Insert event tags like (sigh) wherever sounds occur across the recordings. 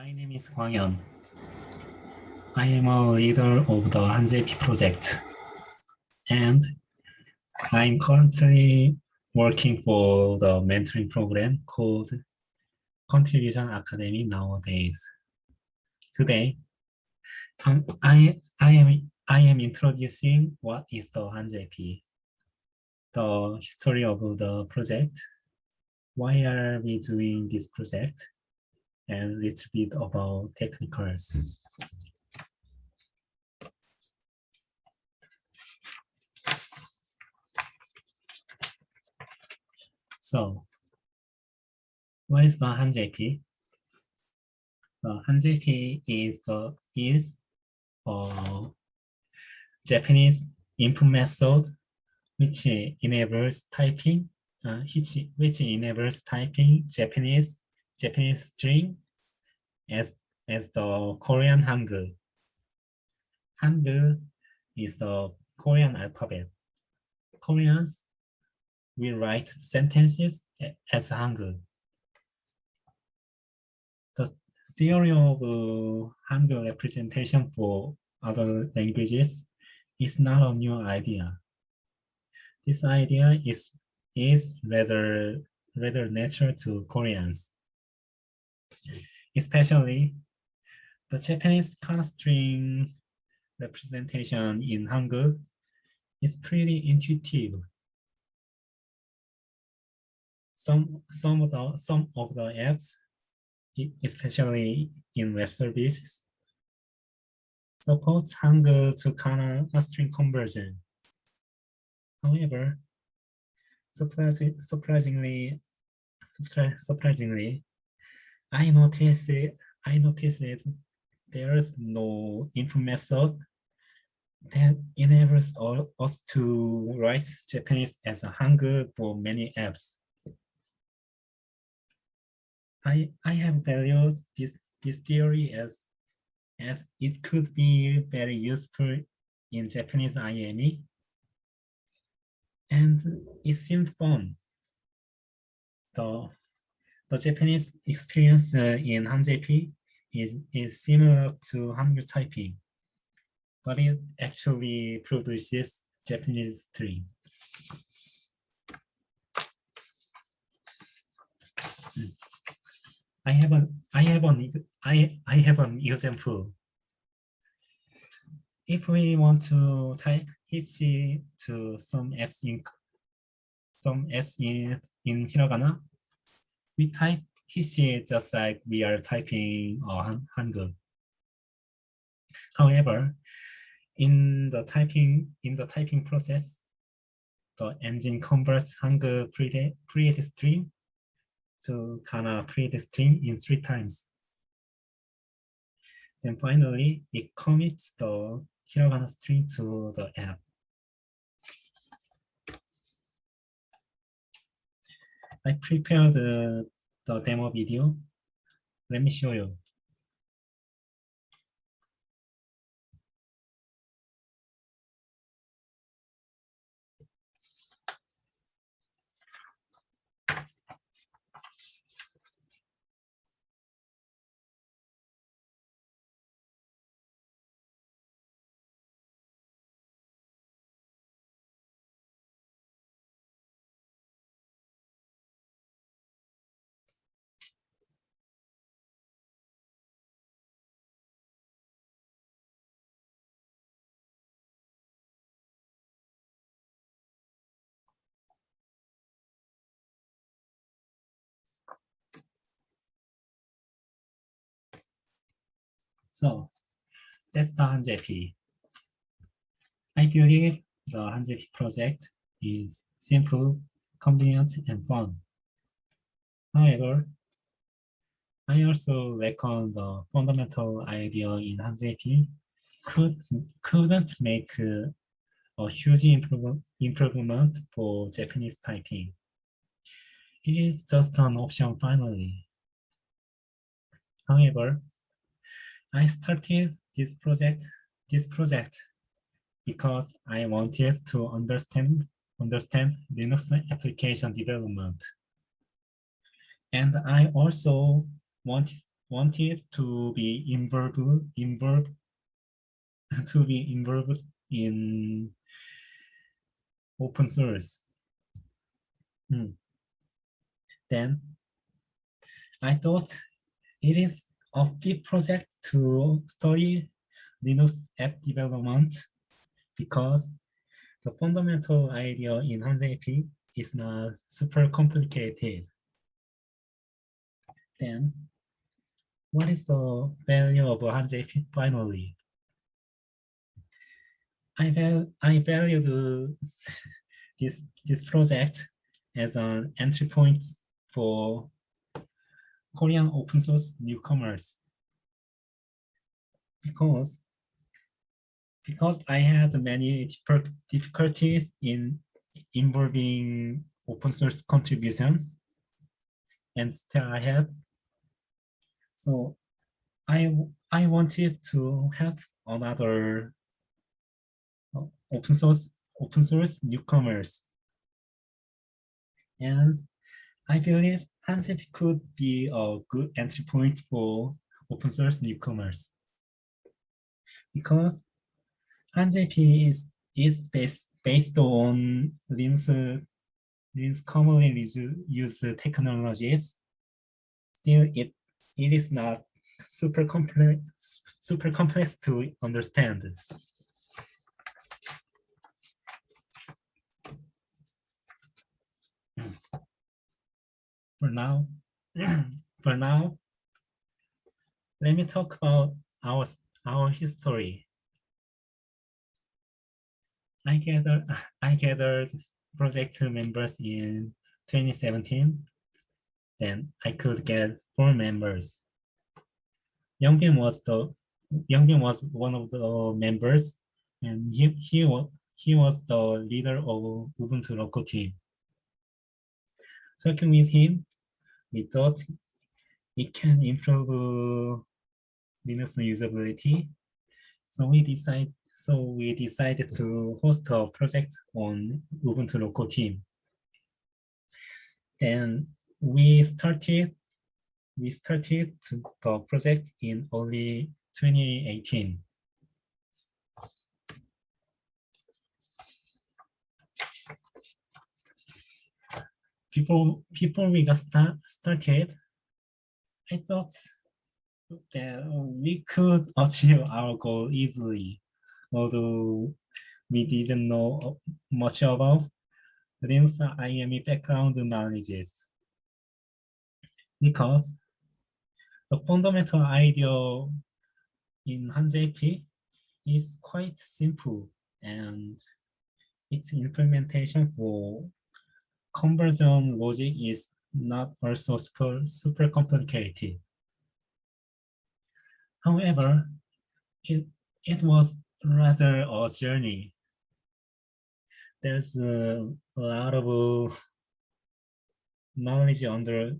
My name is Hwang Yeon. I am a leader of the HanJP project, and I'm currently working for the mentoring program called Contribution Academy nowadays. Today, um, I, I, am, I am introducing what is the HanJP, the history of the project, why are we doing this project, and a little bit about technicals. So, what is the HanJP? The HanJP is the is a Japanese input method which enables typing, uh, which, which enables typing Japanese Japanese string as, as the Korean Hangul. Hangul is the Korean alphabet. Koreans will write sentences as Hangul. The theory of uh, Hangul representation for other languages is not a new idea. This idea is, is rather, rather natural to Koreans especially the Japanese string representation in Hangul is pretty intuitive. Some, some, of the, some of the apps, especially in web services, supports Hangul to Kana string conversion. However, surprisingly, surprisingly, surprisingly, I noticed it, I noticed it there's no input method that enables all, us to write Japanese as a Hangul for many apps. I, I have valued this, this theory as, as it could be very useful in Japanese IME. And it seemed fun. The the Japanese experience uh, in HanJP is, is similar to Hangul typing, but it actually produces Japanese string. Hmm. I have an I have an I I have an example. If we want to type history to some apps in some apps in in hiragana, we type history just like we are typing uh, Hangul. However, in the typing in the typing process, the engine converts Hangul create string to Kana create string in three times. Then finally, it commits the hiragana string to the app. I prepared the, the demo video. Let me show you. So that's the HanJP. I believe the HanJP project is simple, convenient, and fun. However, I also reckon the fundamental idea in HanJP could, couldn't make a, huge improve, improvement for Japanese typing. It is just an option finally. However, I started this project, this project because I wanted to understand understand Linux application development. And I also wanted wanted to be involved, involved, (laughs) to be involved in open source. Hmm. Then I thought it is a big project to study Linux app development because the fundamental idea in HANJP is not super complicated. Then, what is the value of HANJP finally? I, val I value (laughs) this, this project as an entry point for Korean open source newcomers because because I had many difficulties in involving open source contributions and still I have. So I, I wanted to have another uh, open source open source newcomers. And I believe HANJP could be a good entry point for open source newcomers because HANJP is, is based, based on Linux, Linux commonly used technologies. Still, it, it is not super complex, super complex to understand. For now, (clears throat) for now, let me talk about our our history. I gathered (laughs) I gathered project members in 2017. Then I could get four members. Youngbin was the Youngbin was one of the members, and he he was he was the leader of Ubuntu local team. Talking with him, we thought it can improve Linux usability. So we decide so we decided to host a project on Ubuntu local team. Then we started we started the project in early 2018. Before before we got start, started, I thought that um, we could (laughs) achieve our goal easily, although we didn't know uh, much about Linux uh, IME background knowledges. Because the fundamental idea in HANJP is quite simple and its implementation for conversion logic is not also super, super complicated. However, it, it was rather a journey. There's a, lot of knowledge under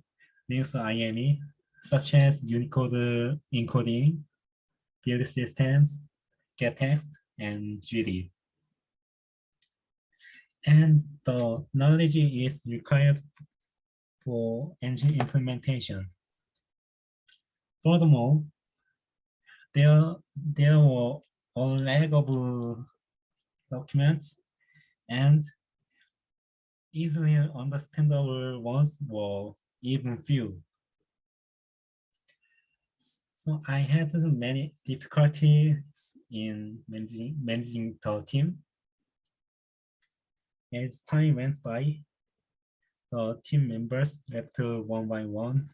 Linux IME, such as Unicode encoding, build systems, gettext, and GD. And the knowledge is required for engine implementations. Furthermore, there there were a of documents and easily understandable ones were even few. So I had many difficulties in managing, managing the team. As time went by, the team members left one by one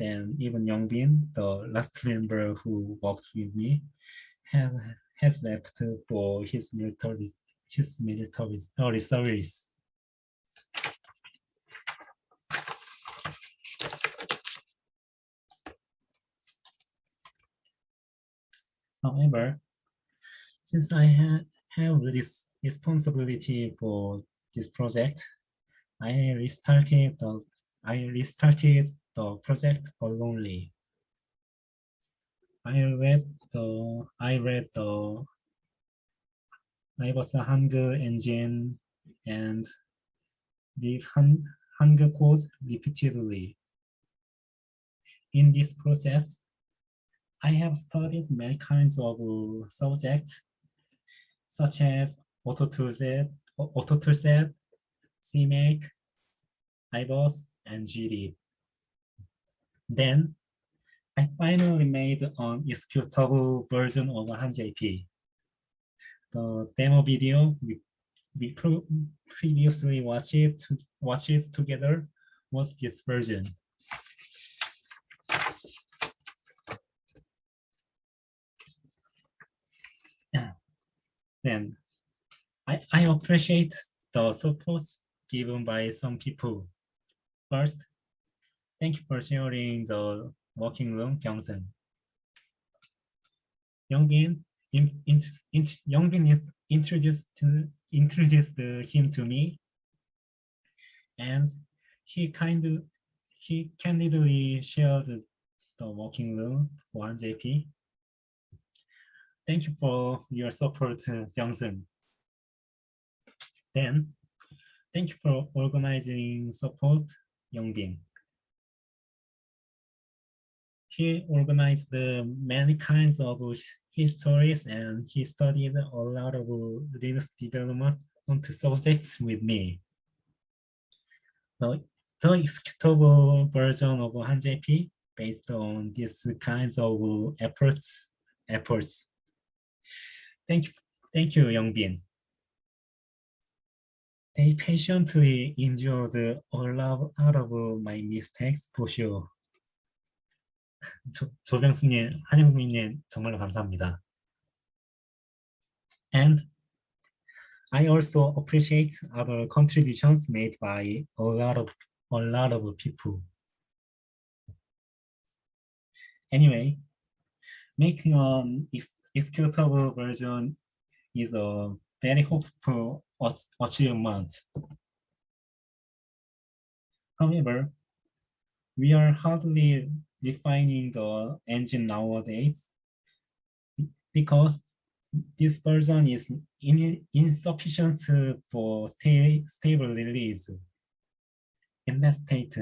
then even Youngbin, the last (laughs) member who worked with me, has, has left for his military his military oh, service. However, since I ha have this responsibility for this project, I restarted the I restarted the project only. I read the I read the I was a Hangul engine and the Hangul code repeatedly. in this process, I have studied many kinds of uh, subjects, such as AutoToolset, AutoToolset, CMake, IBus, and GLib. Then I finally made an executable version of HANJP. The demo video we, we previously watched it, watched it together was this version. Then I, I appreciate the support given by some people. First, thank you for sharing the working room, Byung-sun. Youngbin, in, in, in, Youngbin is introduced to introduced him to me, and he kind of he candidly shared the working room for JP. Thank you for your support, Byung-sun. Then, thank you for organizing support, Youngbin. He organized the many kinds of histories and he studied a lot of Linux development onto subjects with me. The, the executable version of HANJP based on these kinds of efforts efforts Thank you, thank you, Youngbin. They patiently endured all out of my mistakes for sure. (laughs) 조, 조병수님, 한영민님 정말로 감사합니다. And I also appreciate other contributions made by a lot of a lot of people. Anyway, making an executable version is a very hopeful achievement. However, we are hardly defining the engine nowadays because this version is in, insufficient for stay, stable release. In that state,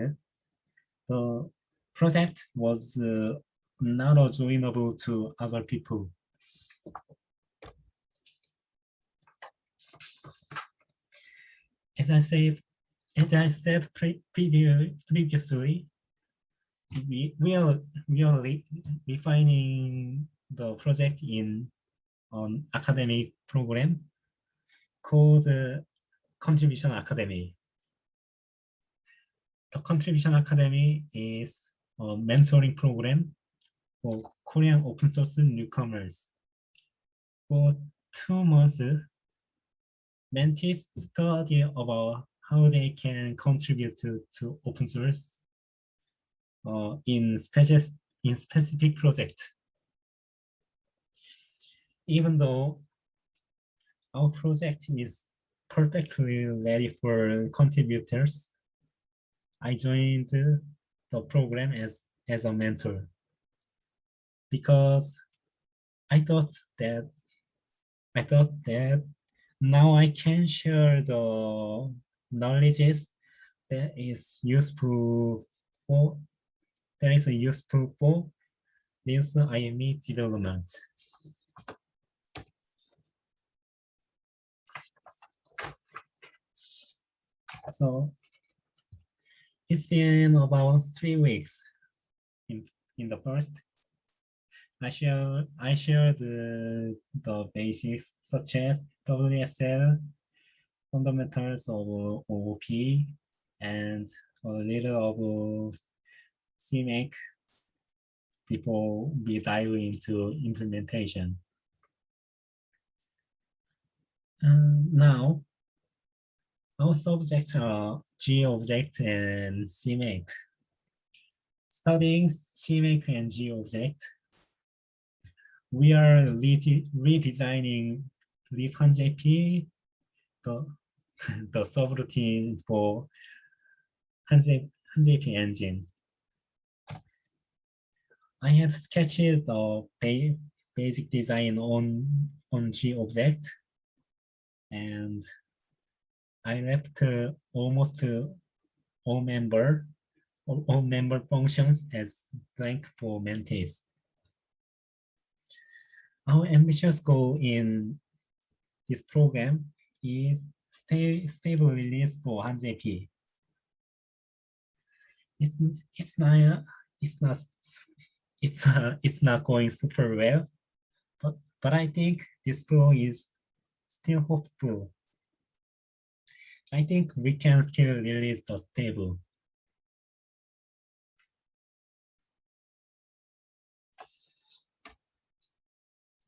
the project was uh, not joinable to other people. As I said, as I said pre previously, we, are we are refining the project in an academic program called uh, Contribution Academy. The Contribution Academy is a mentoring program for Korean open source newcomers. For two months, mentees study about how they can contribute to, to open source Uh, in, specific, in specific project. Even though our project is perfectly ready for contributors, I joined the program as, as a mentor because I thought that I thought that now I can share the knowledges that is useful for that is useful for Linux IME development. So it's been about three weeks in, in the first I share I share the, the basics such as WSL, fundamentals of OOP, and a little of CMake before we dive into implementation. Um, now, our subjects are G-object and CMake. Studying CMake and G-object, we are redesigning libhanjp, the, (laughs) the subroutine for HANJP engine. I have sketched ba basic design on, on G object and I left uh, almost uh, all member all, member functions as blank for Mantis. Our ambitious goal in this program is stay stable release for HANJP. It's it's not it's not it's uh, (laughs) it's not going super well, but but I think this flow is still hopeful. I think we can still release the stable.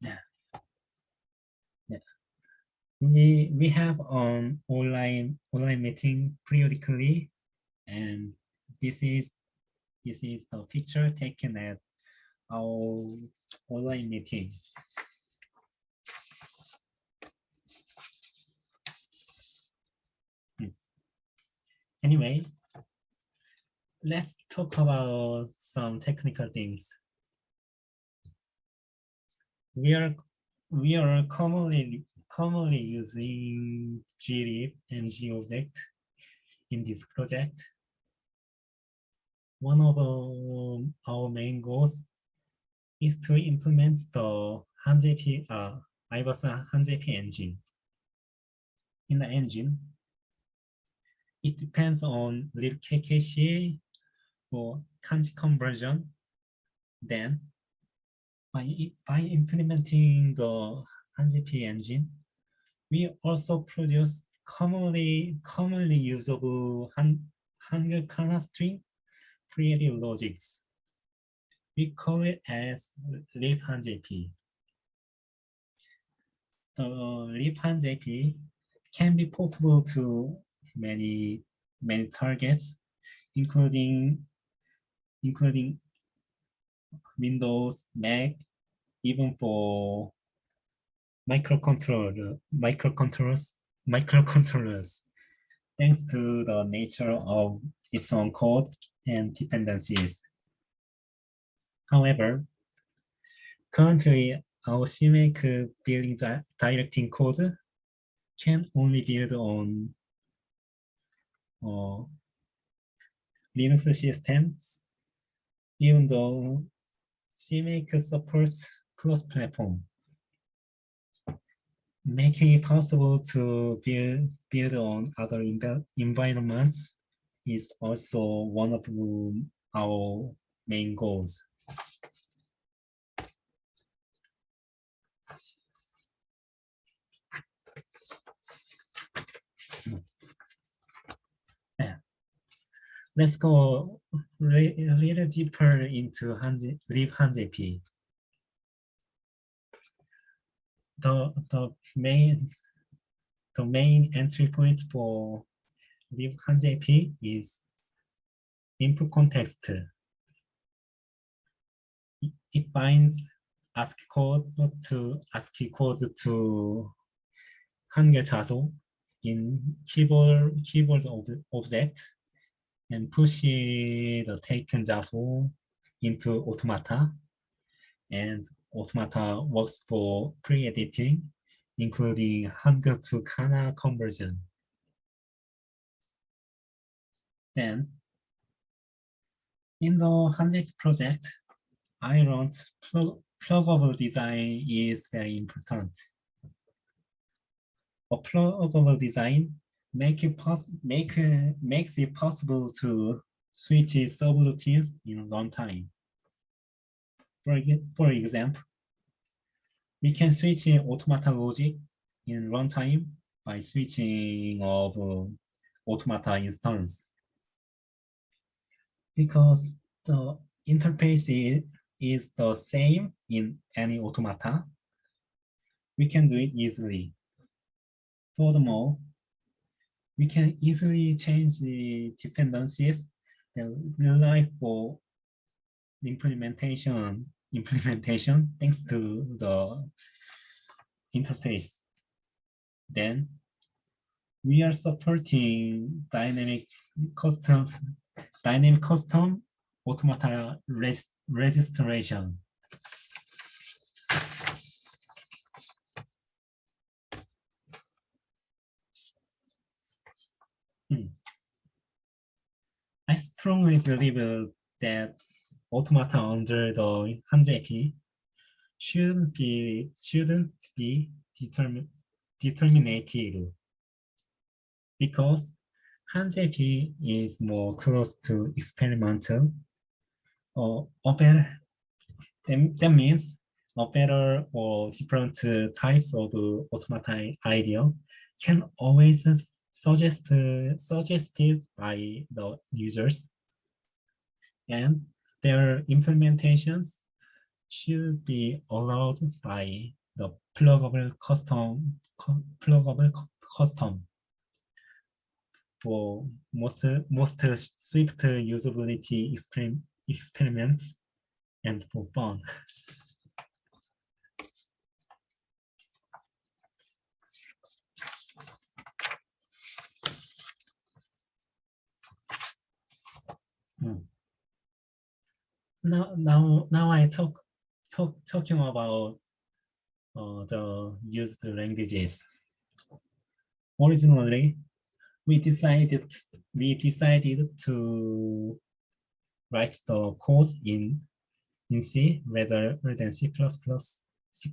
Yeah. Yeah. We we have on online online meeting periodically, and this is this is the picture taken at our online meeting. Hmm. Anyway, let's talk about some technical things. We are we are commonly commonly using glib and object in this project. One of uh, our main goals is to implement the HANJP, uh, IBus HANJP engine. In the engine, it depends on libkkc for kanji conversion. Then, by, by implementing the HANJP engine, we also produce commonly commonly usable Han, Hangul Kana string creative logics we call it as libhanjp. The libhanjp can be portable to many many targets, including including Windows, Mac, even for microcontroller, microcontrollers, microcontrollers, thanks to the nature of its own code and dependencies. However, currently our CMake building directing code can only build on uh, Linux systems, even though CMake supports cross-platform, making it possible to build, build on other environments is also one of our main goals. Let's go a little deeper into libhanjp. The, the main the main entry point for libhanjp is input context. It binds ASCII code to ASCII code to Hangul 자소 in keyboard keyboard object and push the taken JASO into automata. And automata works for pre-editing, including Hangul to Kana conversion. Then, in the HANJP project, I learned plug pluggable design is very important. A pluggable design make it make uh, makes it possible to switch subroutines in runtime. For, for example, we can switch automata logic in runtime by switching of automata instance. Because the interface is, the same in any automata, we can do it easily. Furthermore, we can easily change the dependencies that rely for implementation (laughs) implementation thanks to the interface. Then we are supporting dynamic custom dynamic custom automata res registration. Hmm. I strongly believe that automata under the HANJP should be shouldn't be determined determinated because HANJP is more close to experimental or, better that, means better or different types of automata idea can always suggest suggested by the users. And their implementations should be allowed by the pluggable custom pluggable custom. For most most swift usability experiments and for fun. Hmm. Now, now, now I talk, talk talking about uh, the used languages. Originally, we decided we decided to write the code in in C rather than C++. C++.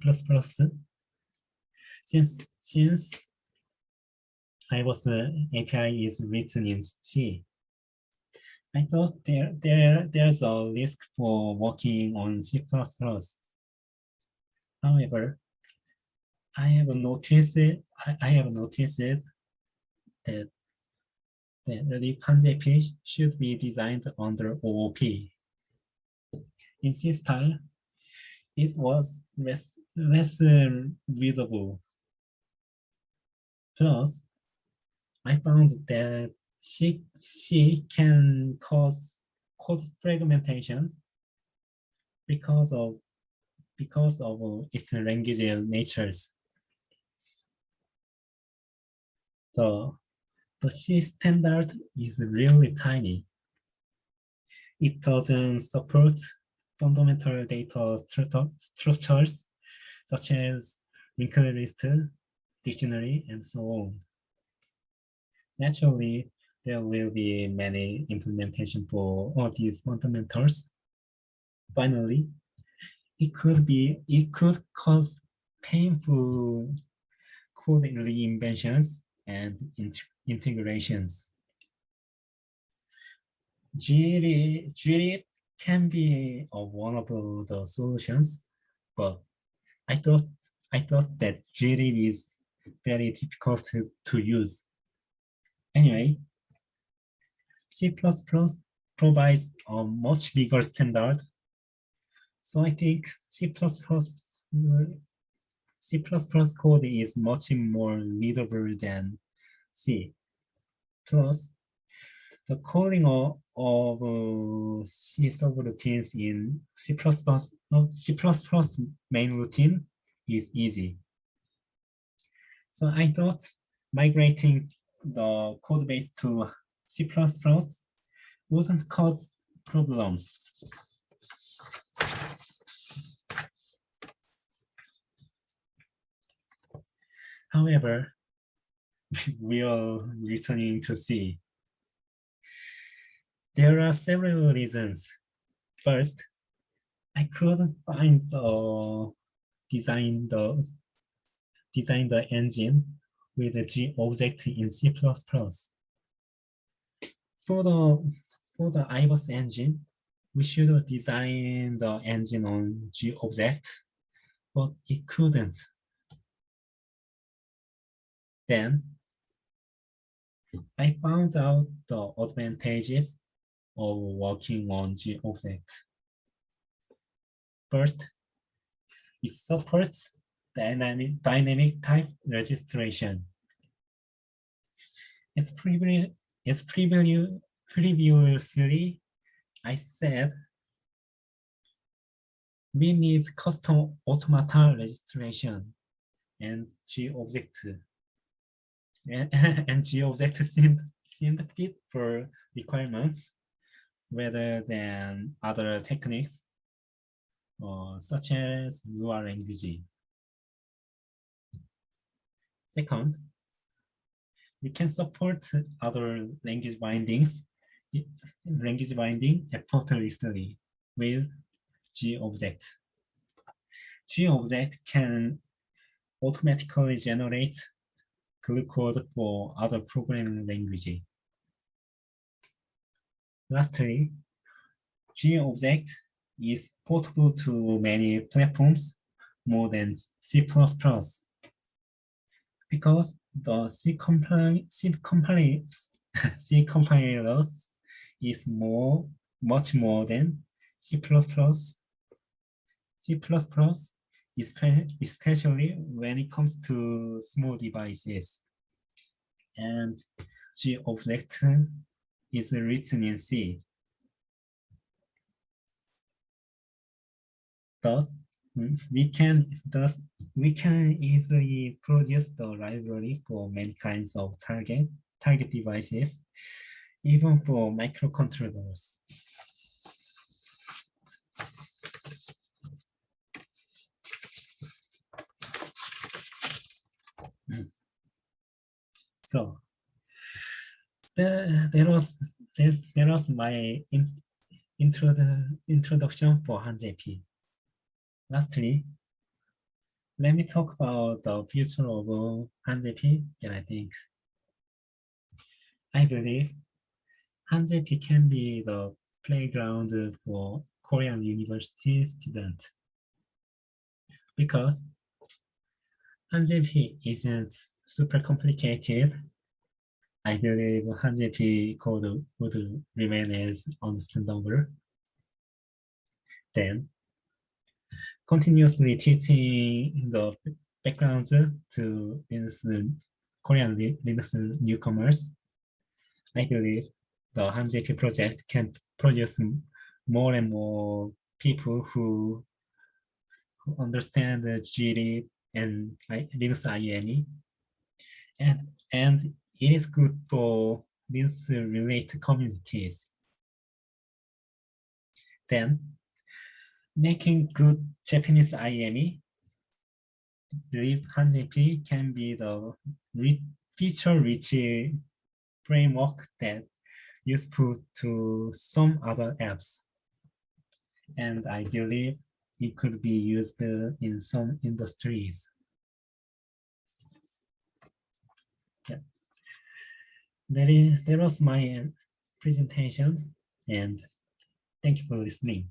Since since I was uh, the API is written in C, I thought there, there, there's a risk for working on C++. However, I have noticed I, I have noticed that that the LibHanJP should be designed under OOP. In C style, it was less, less uh, readable. Plus, I found that C, C can cause code fragmentations because of because of its language natures. The, the C standard is really tiny. It doesn't support fundamental data structures such as linked list, dictionary, and so on. Naturally, there will be many implementation for all these fundamentals. Finally, it could be, it could cause painful code reinventions and integrations. GLib can be one of the solutions, but I thought I thought that GLib is very difficult to, to use. Anyway, C++ provides a much bigger standard. So I think C++ C++ code is much more readable than C. Plus, the coding of, of uh, C subroutines in C++, C++ main routine is easy. So I thought migrating the code base to C++ wouldn't cause problems. However, (laughs) we are returning to C. There are several reasons. First, I couldn't find the design the design the engine with the G object in C++ for the for the IBUS engine, we should design the engine on G object, but it couldn't. Then I found out the advantages of working on G object. First, it supports dynamic dynamic type registration. It's pretty it's preview, previously, I said we need custom automata registration and G-object. And, (laughs) and G-object seemed, seemed fit for requirements rather than other techniques uh, such as Lua language. Second, we can support other language bindings language binding effortlessly with G-object. G-object can automatically generate glue code for other programming languages. Lastly, G-object is portable to many platforms more than C++ because the C compiler C compiler (laughs) C compilers is more much more than C++. C++ especially when it comes to small devices. And G object is written in C. Thus, we can thus we can easily produce the library for many kinds of target target devices, even for microcontrollers. So uh, there, there was this, was my in, intro, introduction for HANJP. Lastly, let me talk about the future of HANJP and I think I believe HANJP can be the playground for Korean university students because HANJP isn't super complicated. I believe HANJP code would remain as understandable. Then, continuously teaching the backgrounds to Linux, Korean Linux newcomers, I believe the HANJP project can produce more and more people who, who understand the GD and Linux IME and and it is good for these related communities. Then, making good Japanese IME, believe HANJP can be the feature-rich framework that useful to some other apps. And I believe it could be used in some industries. That is that was my uh, presentation and thank you for listening